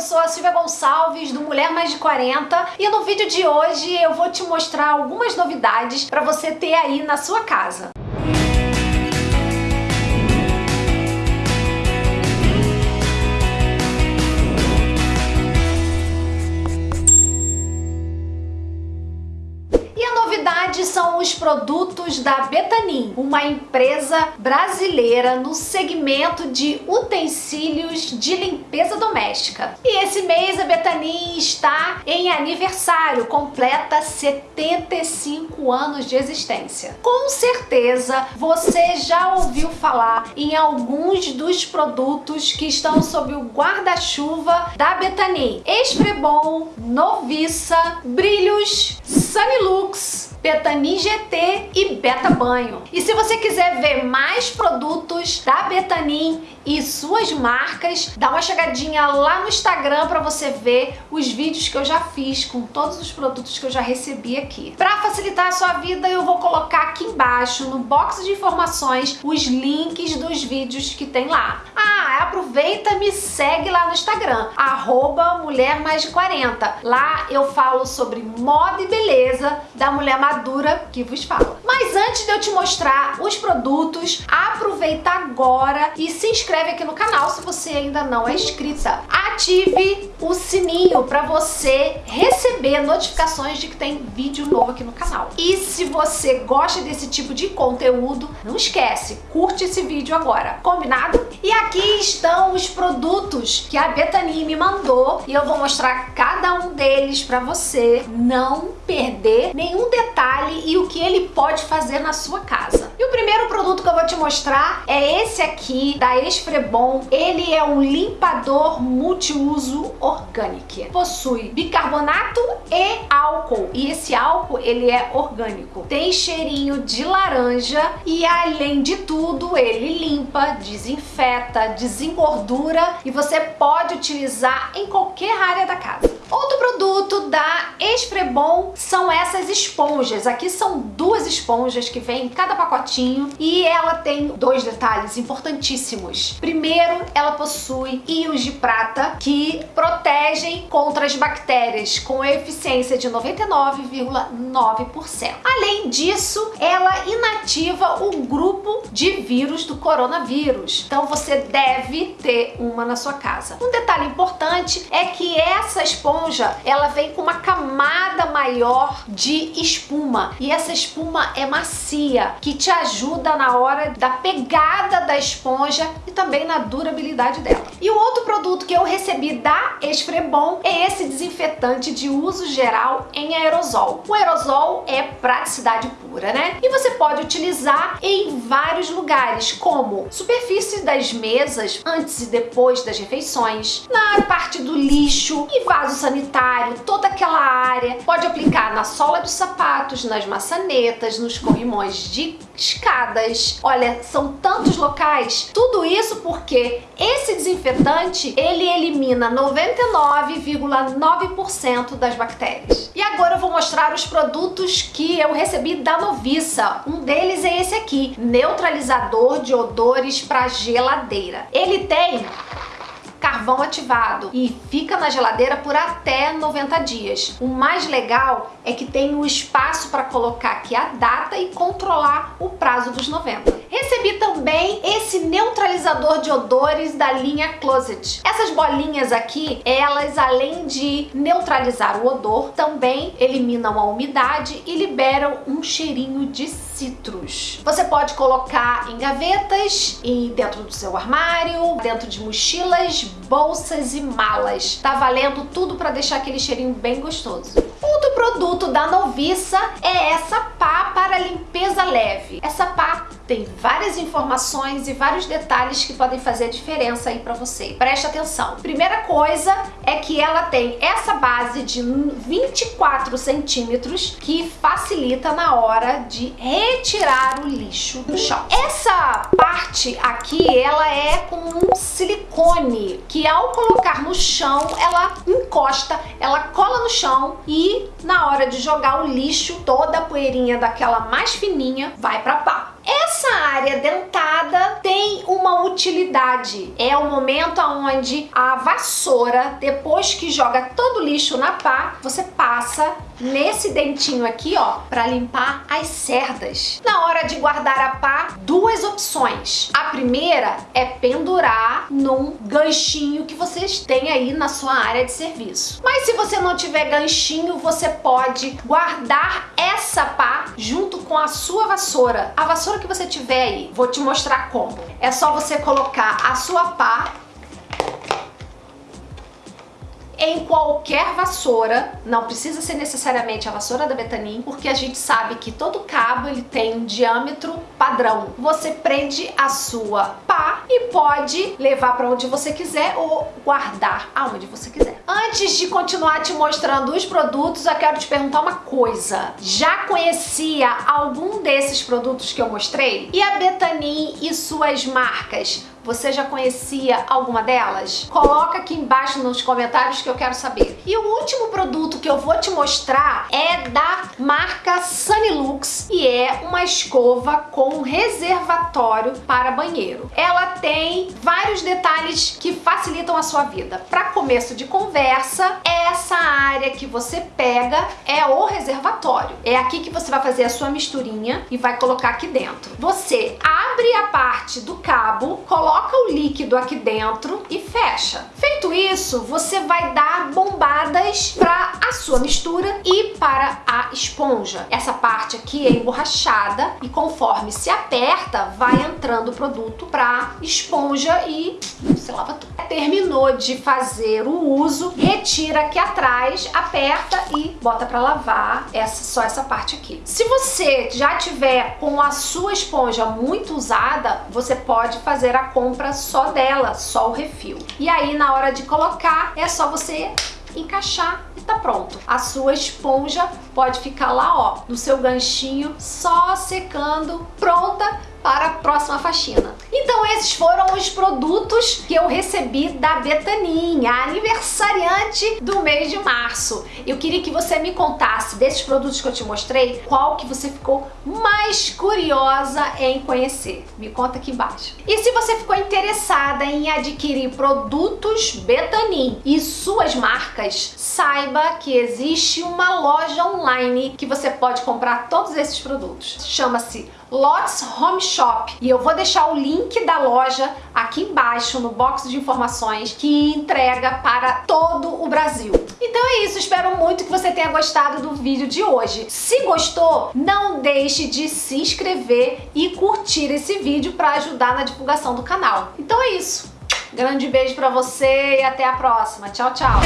eu sou a Silvia Gonçalves do Mulher Mais de 40 e no vídeo de hoje eu vou te mostrar algumas novidades para você ter aí na sua casa. São os produtos da Betanin, uma empresa brasileira no segmento de utensílios de limpeza doméstica. E esse mês a Betanin está em aniversário, completa 75 anos de existência. Com certeza você já ouviu falar em alguns dos produtos que estão sob o guarda-chuva da Betanin. Esfrebon, Noviça, Brilhos, Sunilux, Betanin GT e Beta Banho. E se você quiser ver mais produtos da Betanin e suas marcas, dá uma chegadinha lá no Instagram para você ver os vídeos que eu já fiz com todos os produtos que eu já recebi aqui. Para facilitar a sua vida, eu vou colocar aqui embaixo, no box de informações, os links dos vídeos que tem lá. Ah, aproveita me segue lá no Instagram, arroba Mulher Mais de 40. Lá eu falo sobre moda e beleza da mulher madura que vos fala. Mas antes de eu te mostrar os produtos, aproveita agora e se inscreve aqui no canal se você ainda não é inscrita. Ative o sininho para você receber notificações de que tem vídeo novo aqui no canal. E se você gosta desse tipo de conteúdo, não esquece, curte esse vídeo agora, combinado? E aqui estão os produtos que a Betani me mandou e eu vou mostrar cada um deles para você não perder nenhum detalhe e o que ele pode fazer na sua casa. E o primeiro produto que eu vou te mostrar é esse aqui da Esfrebon. Ele é um limpador multiuso orgânico. Possui bicarbonato e álcool. E esse álcool, ele é orgânico. Tem cheirinho de laranja e além de tudo, ele limpa, desinfeta, desengordura e você pode utilizar em qualquer área da casa. Outro produto da Esfrebon são essas esponjas. Aqui são duas esponjas que vem em cada pacotinho e ela tem dois detalhes importantíssimos. Primeiro, ela possui íons de prata que protegem contra as bactérias com eficiência de 99,9%. Além disso, ela inativa o grupo de vírus do coronavírus. Então você deve ter uma na sua casa. Um detalhe importante é que essa esponja esponja, ela vem com uma camada maior de espuma. E essa espuma é macia, que te ajuda na hora da pegada da esponja e também na durabilidade dela. E o outro produto que eu recebi da Esfrebon é esse desinfetante de uso geral em aerosol. O aerosol é praticidade pura, né? E você pode utilizar em vários lugares, como superfície das mesas antes e depois das refeições, na parte do lixo e vasos toda aquela área. Pode aplicar na sola dos sapatos, nas maçanetas, nos corrimões de escadas. Olha, são tantos locais. Tudo isso porque esse desinfetante, ele elimina 99,9% das bactérias. E agora eu vou mostrar os produtos que eu recebi da Noviça. Um deles é esse aqui, neutralizador de odores para geladeira. Ele tem carvão ativado e fica na geladeira por até 90 dias. O mais legal é que tem o espaço para colocar aqui a data e controlar o prazo dos 90. Recebi neutralizador de odores da linha Closet. Essas bolinhas aqui, elas além de neutralizar o odor, também eliminam a umidade e liberam um cheirinho de citros. Você pode colocar em gavetas, e dentro do seu armário, dentro de mochilas, bolsas e malas. Tá valendo tudo para deixar aquele cheirinho bem gostoso. Outro produto da Noviça é essa pá para limpeza leve. Essa pá tem várias informações e vários detalhes que podem fazer diferença aí para você. Preste atenção. Primeira coisa é que ela tem essa base de 24 centímetros que facilita na hora de retirar o lixo do chão. Essa parte aqui, ela é com um silicone que ao colocar no chão, ela encosta, ela cola no chão e na hora de jogar o lixo, toda a poeirinha daquela mais fininha vai pra pá. Essa área dentada tem uma utilidade. É o momento onde a vassoura, depois que joga todo o lixo na pá, você passa nesse dentinho aqui, ó, para limpar as cerdas. Na hora de guardar a pá, duas opções. A primeira é pendurar num ganchinho que vocês têm aí na sua área de serviço. Mas se você não tiver ganchinho, você pode guardar essa pá junto com a sua vassoura. A vassoura que você tiver aí, vou te mostrar como. É só você colocar a sua pá em qualquer vassoura, não precisa ser necessariamente a vassoura da Betanin, porque a gente sabe que todo cabo ele tem um diâmetro padrão. Você prende a sua e pode levar para onde você quiser ou guardar aonde você quiser. Antes de continuar te mostrando os produtos, eu quero te perguntar uma coisa. Já conhecia algum desses produtos que eu mostrei? E a Betanin e suas marcas? Você já conhecia alguma delas? Coloca aqui embaixo nos comentários que eu quero saber. E o último produto que eu vou te mostrar é da marca Sunnylux e é uma escova com reservatório para banheiro. Ela tem vários detalhes que facilitam a sua vida. Para começo de conversa, essa área que você pega é o reservatório. É aqui que você vai fazer a sua misturinha e vai colocar aqui dentro. Você abre a parte do cabo, coloca o líquido aqui dentro e fecha. Feito isso, você vai dar para a sua mistura e para a esponja. Essa parte aqui é emborrachada e conforme se aperta, vai entrando o produto para esponja e você lava tudo. Terminou de fazer o uso, retira aqui atrás, aperta e bota para lavar essa, só essa parte aqui. Se você já tiver com a sua esponja muito usada, você pode fazer a compra só dela, só o refil. E aí na hora de colocar é só você encaixar e tá pronto. A sua esponja pode ficar lá, ó, no seu ganchinho, só secando, pronta para a próxima faxina. Então esses foram os produtos que eu recebi da Betanin, a aniversariante do mês de março. Eu queria que você me contasse desses produtos que eu te mostrei, qual que você ficou mais curiosa em conhecer. Me conta aqui embaixo. E se você ficou interessada em adquirir produtos Betanin e suas marcas, saiba que existe uma loja online que você pode comprar todos esses produtos. Chama-se Lots Home Shop e eu vou deixar o link da loja aqui embaixo no box de informações que entrega para todo o Brasil. Então é isso, espero muito que você tenha gostado do vídeo de hoje. Se gostou, não deixe de se inscrever e curtir esse vídeo para ajudar na divulgação do canal. Então é isso. Grande beijo para você e até a próxima. Tchau, tchau.